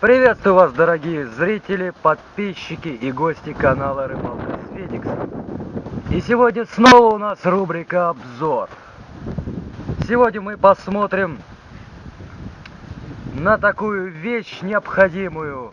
Приветствую вас, дорогие зрители, подписчики и гости канала Рыбалка с Фениксом. И сегодня снова у нас рубрика «Обзор». Сегодня мы посмотрим на такую вещь необходимую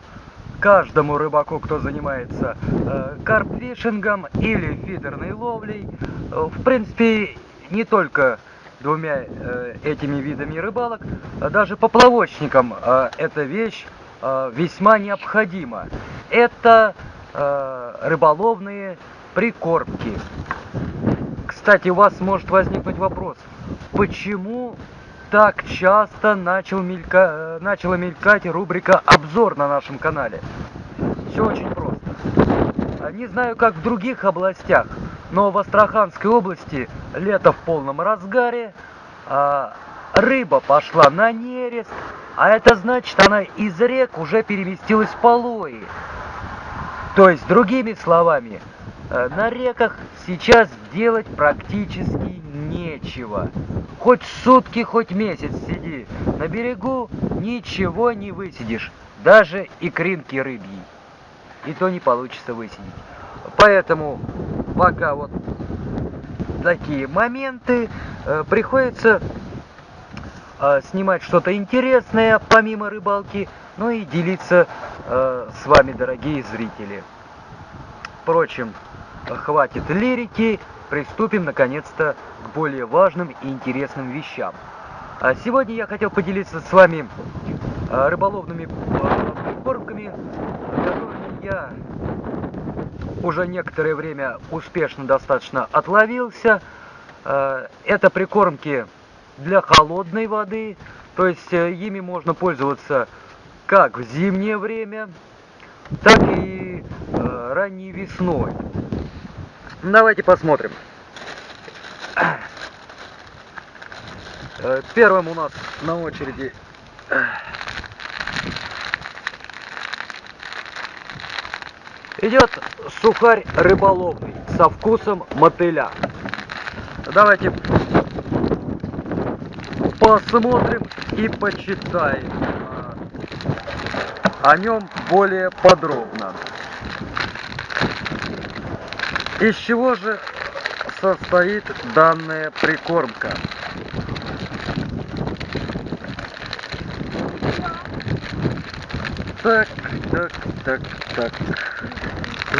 каждому рыбаку, кто занимается э, карпфишингом или фидерной ловлей. В принципе, не только двумя э, этими видами рыбалок, а даже поплавочникам э, эта вещь весьма необходима. Это э, рыболовные прикормки. Кстати, у вас может возникнуть вопрос, почему так часто начал мелька... начала мелькать рубрика «Обзор» на нашем канале? Все очень просто. Не знаю, как в других областях, но в Астраханской области лето в полном разгаре, а, рыба пошла на нерест, а это значит, она из рек уже переместилась в полои. То есть, другими словами, э, на реках сейчас делать практически нечего. Хоть сутки, хоть месяц сиди. На берегу ничего не высидишь. Даже икринки рыбьи. И то не получится высидеть. Поэтому пока вот такие моменты, э, приходится снимать что-то интересное помимо рыбалки, ну и делиться э, с вами, дорогие зрители. Впрочем, хватит лирики, приступим наконец-то к более важным и интересным вещам. А сегодня я хотел поделиться с вами рыболовными прикормками, которыми я уже некоторое время успешно достаточно отловился. Это прикормки для холодной воды, то есть ими можно пользоваться как в зимнее время, так и ранней весной. Давайте посмотрим. Э, первым у нас на очереди идет сухарь рыболовный со вкусом мотыля. Давайте посмотрим и почитаем о нем более подробно. Из чего же состоит данная прикормка? Так, так, так, так.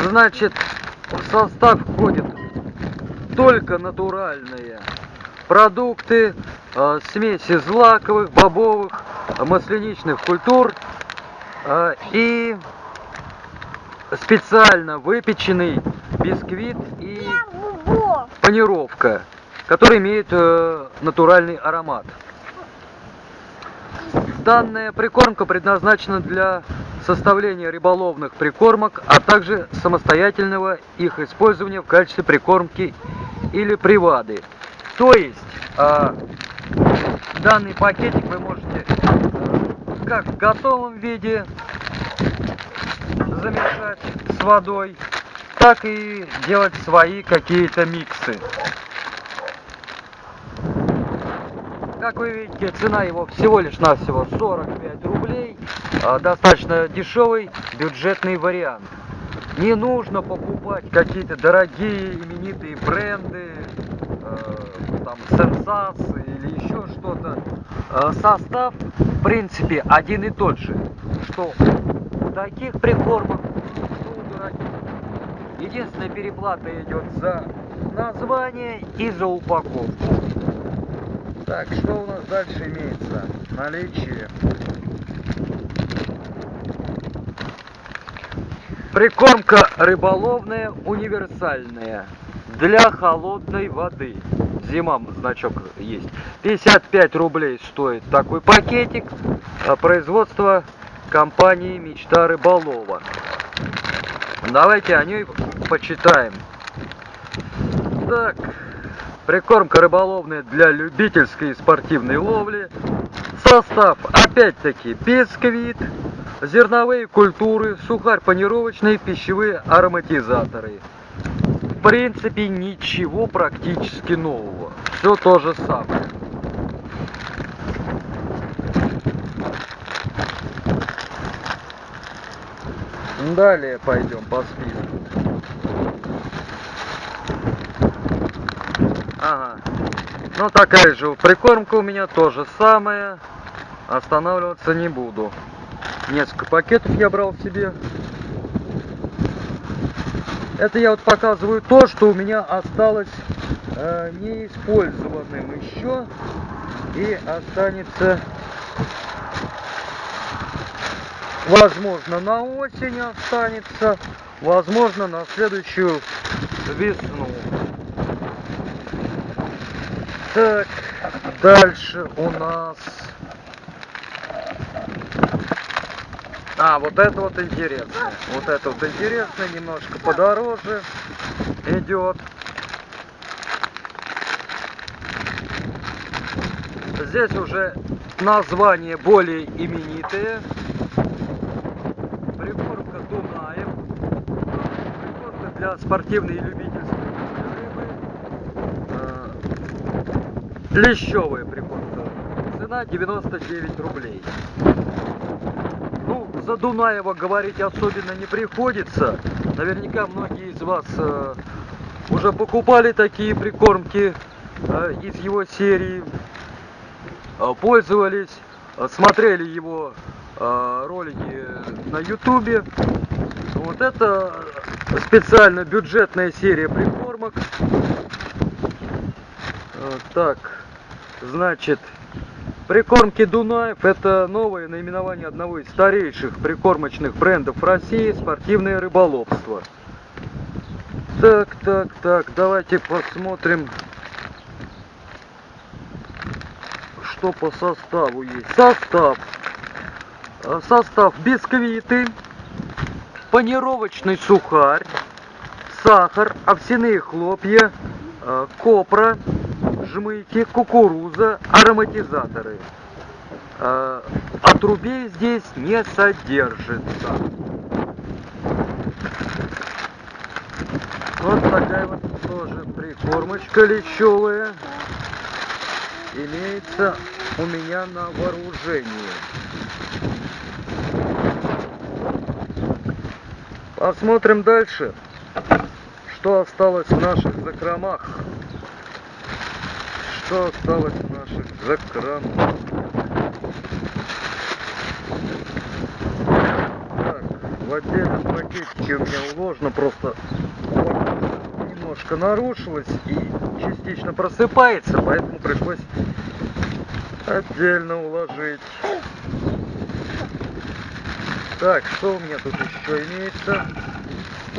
Значит, в состав входит только натуральные продукты, э, смеси злаковых, бобовых, масляничных культур э, и специально выпеченный бисквит и панировка, который имеет э, натуральный аромат. Данная прикормка предназначена для составления рыболовных прикормок, а также самостоятельного их использования в качестве прикормки или привады. То есть, э, данный пакетик вы можете э, как в готовом виде замешать с водой, так и делать свои какие-то миксы. Как вы видите, цена его всего лишь навсего 45 рублей. А, достаточно дешевый бюджетный вариант. Не нужно покупать какие-то дорогие именитые бренды, там сенсации или еще что-то. Э, состав, в принципе, один и тот же. Что у таких прикормок, что у дорогих. Единственная переплата идет за название и за упаковку. Так, что у нас дальше имеется? Наличие. Прикормка рыболовная универсальная для холодной воды. Зима значок есть. 55 рублей стоит такой пакетик. А производство компании Мечта Рыболова. Давайте о ней почитаем. Так, прикормка рыболовная для любительской и спортивной ловли. Состав, опять-таки, бисквит, зерновые культуры, сухарь панировочный, пищевые ароматизаторы. Принципе, ничего практически нового. Все то же самое. Далее пойдем по списку. Ага. Ну такая же прикормка у меня тоже самая. Останавливаться не буду. Несколько пакетов я брал себе. Это я вот показываю то, что у меня осталось э, неиспользованным еще. И останется, возможно, на осень останется, возможно, на следующую весну. Так, дальше у нас... А, вот это вот интересно. Вот это вот интересно, немножко подороже идет. Здесь уже название более именитые. Прикормка Дунаев. Прикормка для спортивной и любительской рыбы. Э, Лещевая прикормка. Цена 99 рублей. За Дунаева говорить особенно не приходится. Наверняка многие из вас э, уже покупали такие прикормки э, из его серии. Э, пользовались, э, смотрели его э, ролики на ютубе. Вот это специально бюджетная серия прикормок. Так, значит, прикормки Дунаев это новое наименование одного из старейших прикормочных брендов России спортивное рыболовство. Так, так, так, давайте посмотрим что по составу есть. Состав. Э, состав бисквиты, панировочный сухарь, сахар, овсяные хлопья, э, копра, жмыки, кукуруза, ароматизаторы. Э, отрубей здесь не содержится. Вот такая вот тоже прикормочка лечевая имеется у меня на вооружении. Посмотрим дальше, что осталось в наших закромах. Что осталось наших закромах. Так, в отдельном пакетике у меня уложено просто немножко нарушилось и частично просыпается, поэтому пришлось отдельно уложить. Так, что у меня тут еще имеется?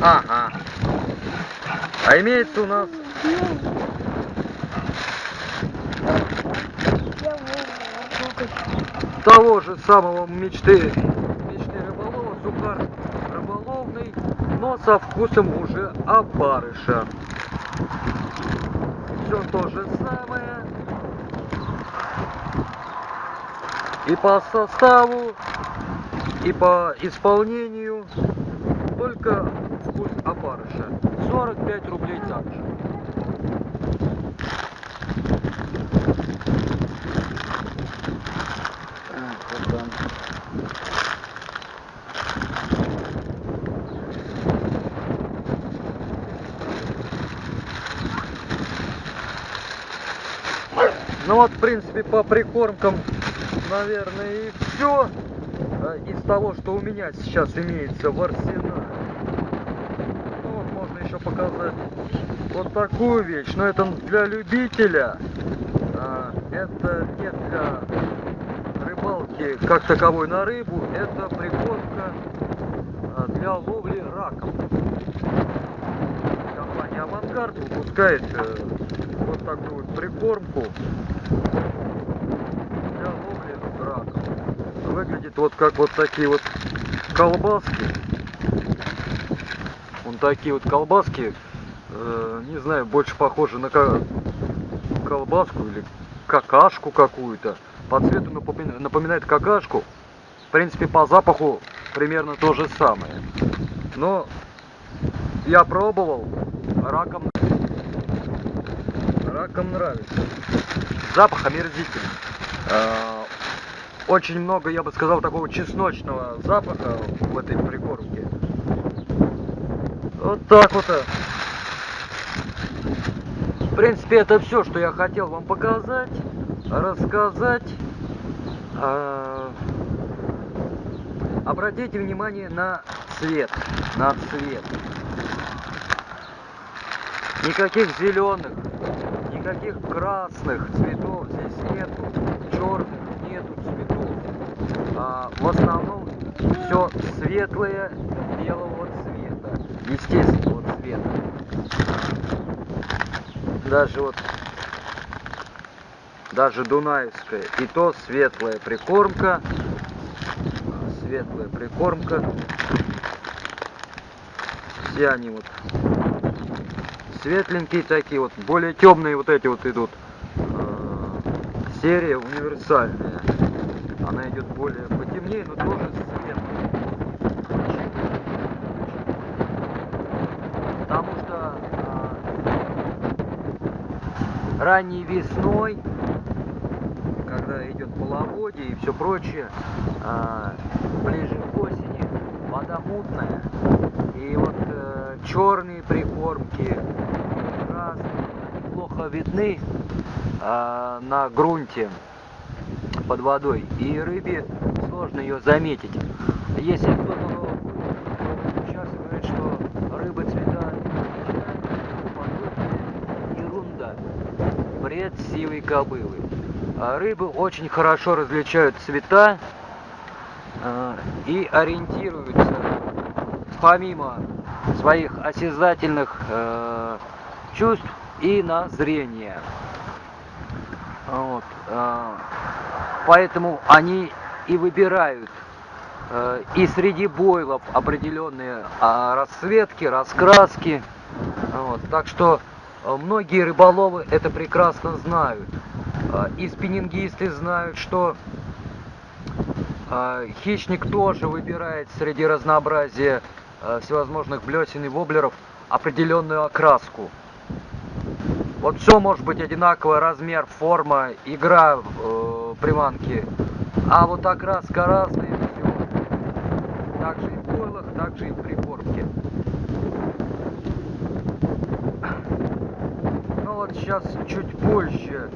Ага. А имеется у нас... Того же самого мечты, мечты рыболова, сухар рыболовный, но со вкусом уже опарыша. Все то же самое. И по составу, и по исполнению, только вкус опарыша. 45 рублей также. Принципе, по прикормкам, наверное, и все из того, что у меня сейчас имеется в арсенале. Ну вот, можно еще показать вот такую вещь, но это для любителя, а, это не для рыбалки как таковой на рыбу, это прикормка а, для ловли раком. Авангард выпускает э, вот такую вот прикормку для ловли раков. Выглядит вот как вот такие вот колбаски. Вон такие вот колбаски, э, не знаю, больше похожи на колбаску или какашку какую-то. По цвету напоминает какашку. В принципе, по запаху примерно то же самое. Но я пробовал, раком раком нравится. Запах омерзительный. А, очень много, я бы сказал, такого чесночного запаха в этой прикормке. Вот так вот. э. В принципе, это все, что я хотел вам показать, рассказать. А, Обратите внимание на цвет, на цвет. Никаких зеленых, никаких красных цветов здесь нету, черных нету цветов. А, в основном все светлое белого цвета, естественного цвета. Даже вот, даже Дунаевская, и то светлая прикормка, светлая прикормка. Все они вот светленькие такие вот, более темные вот эти вот идут. э, Серия универсальная. Она идет более потемнее, но тоже светлая. Потому что а, ранней весной, когда идет половодье и все прочее, а, ближе к осени вода мутная. И вот черные прикормки, красные, плохо видны а, на грунте под водой. И рыбе сложно ее заметить. Если кто-то сейчас говорит, что рыба цвета ерунда. Бред сивой кобылы. А рыбы очень хорошо различают цвета а, и ориентируются помимо своих осязательных э, чувств и на зрение. Вот, э, поэтому они и выбирают э, и среди бойлов определенные э, расцветки, раскраски. Вот, так что э, многие рыболовы это прекрасно знают. Э, и спиннингисты знают, что э, хищник тоже выбирает среди разнообразия всевозможных блесен и воблеров определенную окраску. Вот все может быть одинаковый размер, форма, игра э, приманки. А вот окраска разная, все. Так же и в бойлах, так же и в прикормке. Ну вот сейчас чуть позже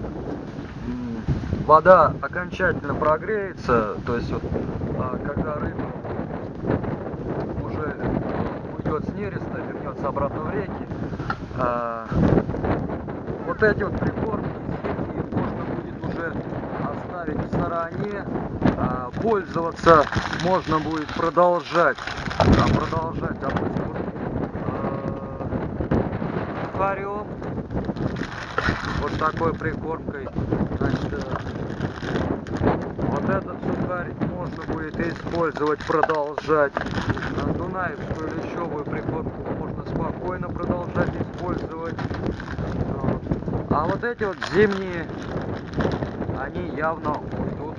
вода окончательно прогреется, то есть вот а, когда рыба уже уйдет с нереста, вернется обратно в реки, а, вот эти вот прикормки можно будет уже оставить в стороне, а, пользоваться можно будет продолжать, а, продолжать, допустим, вот, а, сухарем, вот такой прикормкой, значит, э, вот этот сухарь можно будет использовать, продолжать. А Дунаевскую лещевую прикормку можно спокойно продолжать использовать. А вот эти вот зимние, они явно уйдут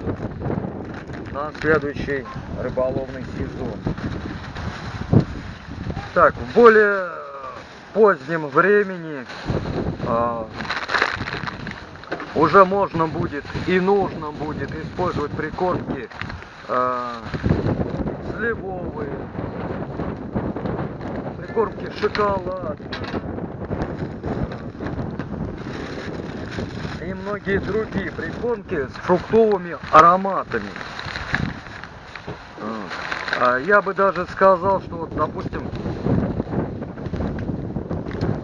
на следующий рыболовный сезон. Так, в более позднем времени а, уже можно будет и нужно будет использовать прикормки а, сливовые, прикормки шоколад и многие другие прикормки с фруктовыми ароматами. А я бы даже сказал, что вот, допустим,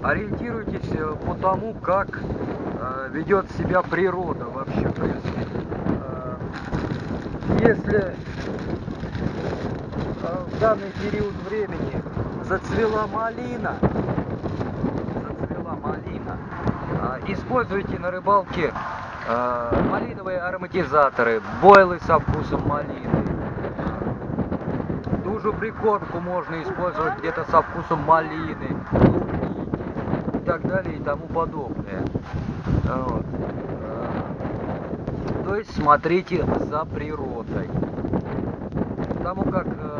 ориентируйтесь э, по тому, как э, ведет себя природа вообще, в принципе. Э, если в данный период времени зацвела малина, зацвела малина, э, используйте на рыбалке э, малиновые ароматизаторы, бойлы со вкусом малины. Ту же прикормку можно использовать где-то со вкусом малины, и так далее и тому подобное. Вот. Э, То есть смотрите за природой. Потому как э,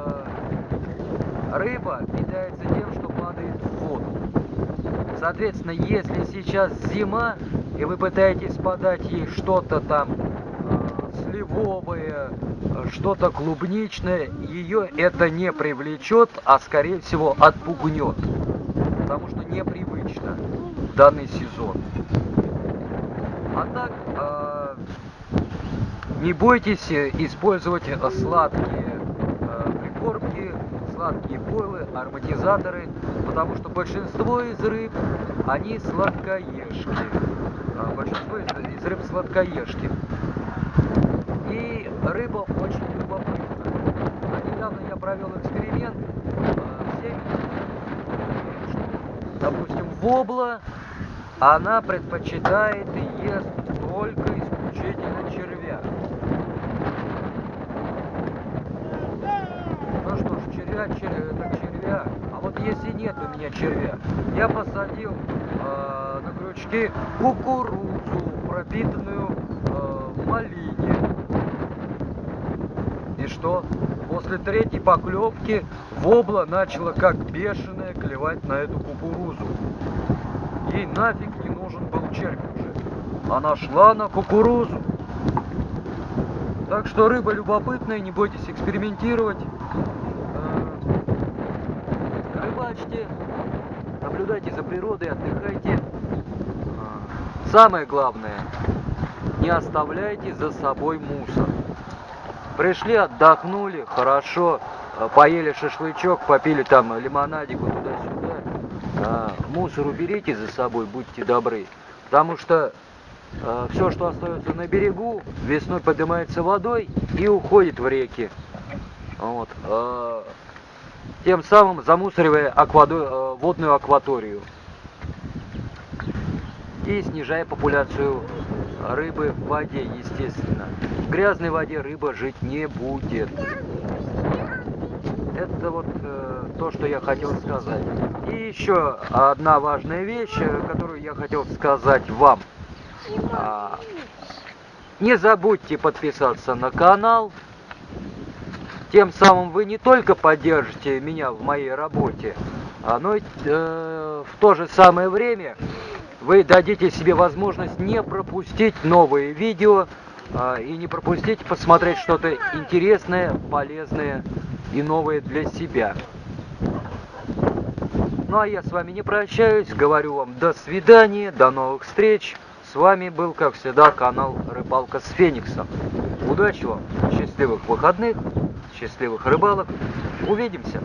рыба питается тем, что падает в воду. Соответственно, если сейчас зима, и вы пытаетесь подать ей что-то там э, сливовое, э, что-то клубничное, ее это не привлечет, а скорее всего отпугнет. потому что непривычно в данный сезон. А так, э, не бойтесь использовать сладкие э, сладкие бойлы, ароматизаторы, потому что большинство из рыб, они сладкоежки. А, большинство из, рыб сладкоежки. И рыба очень любопытна. А недавно я провел эксперимент. а, всеми, Допустим, вобла, она предпочитает и ест только исключительно червя. Ну что ж, червя, червя, это червя. А вот если нет у меня червя, я посадил э, на крючки кукурузу, пропитанную э, малине. И что? После третьей поклевки вобла начала как бешеная клевать на эту кукурузу. Ей нафиг не нужен был червь уже. Она шла на кукурузу. Так что рыба любопытная, не бойтесь экспериментировать. Рыбачьте, наблюдайте за природой, отдыхайте. А, Самое главное, не оставляйте за собой мусор. Пришли, отдохнули, хорошо, э, поели шашлычок, попили там лимонадику туда-сюда. А, Мусор уберите за собой, будьте добры. Потому что все, что остается на берегу, весной поднимается водой и уходит в реки. Вот. Тем самым замусоривая аквадо- э, водную акваторию. И снижая популяцию рыбы в воде, естественно. В грязной воде рыба жить не будет. Это вот э, то, что я хотел сказать. И еще одна важная вещь, э, которую я хотел сказать вам. А, Не забудьте подписаться на канал. Тем самым вы не только поддержите меня в моей работе, но и, э, в то же самое время вы дадите себе возможность не пропустить новые видео а, и не пропустить посмотреть что-то интересное, полезное и новое для себя. Ну а я с вами не прощаюсь, говорю вам до свидания, до новых встреч. С вами был, как всегда, канал Рыбалка с Фениксом. Удачи вам, счастливых выходных, счастливых рыбалок. Увидимся!